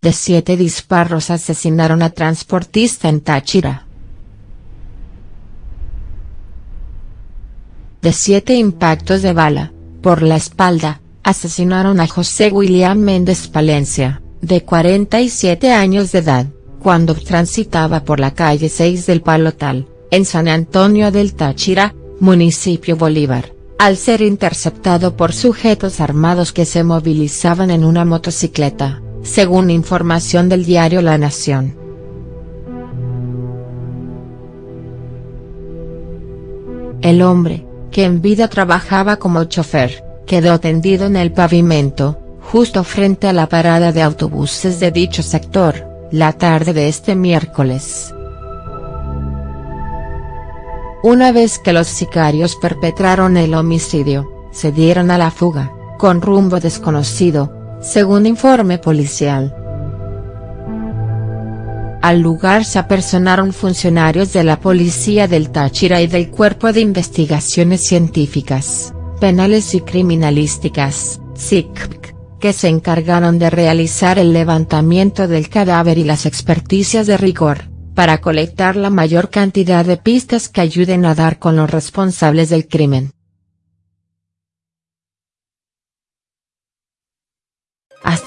de siete disparos asesinaron a transportista en Táchira. De siete impactos de bala, por la espalda, asesinaron a José William Méndez Palencia, de 47 años de edad, cuando transitaba por la calle 6 del Palotal, en San Antonio del Táchira, municipio Bolívar, al ser interceptado por sujetos armados que se movilizaban en una motocicleta según información del diario La Nación. El hombre, que en vida trabajaba como chofer, quedó tendido en el pavimento, justo frente a la parada de autobuses de dicho sector, la tarde de este miércoles. Una vez que los sicarios perpetraron el homicidio, se dieron a la fuga, con rumbo desconocido, según informe policial. Al lugar se apersonaron funcionarios de la Policía del Táchira y del Cuerpo de Investigaciones Científicas, Penales y Criminalísticas, SICP, que se encargaron de realizar el levantamiento del cadáver y las experticias de rigor, para colectar la mayor cantidad de pistas que ayuden a dar con los responsables del crimen.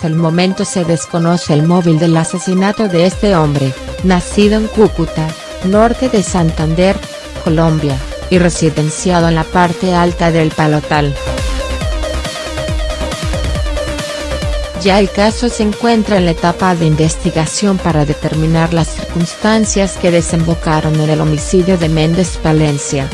Hasta el momento se desconoce el móvil del asesinato de este hombre, nacido en Cúcuta, norte de Santander, Colombia, y residenciado en la parte alta del Palotal. Ya el caso se encuentra en la etapa de investigación para determinar las circunstancias que desembocaron en el homicidio de Méndez Palencia.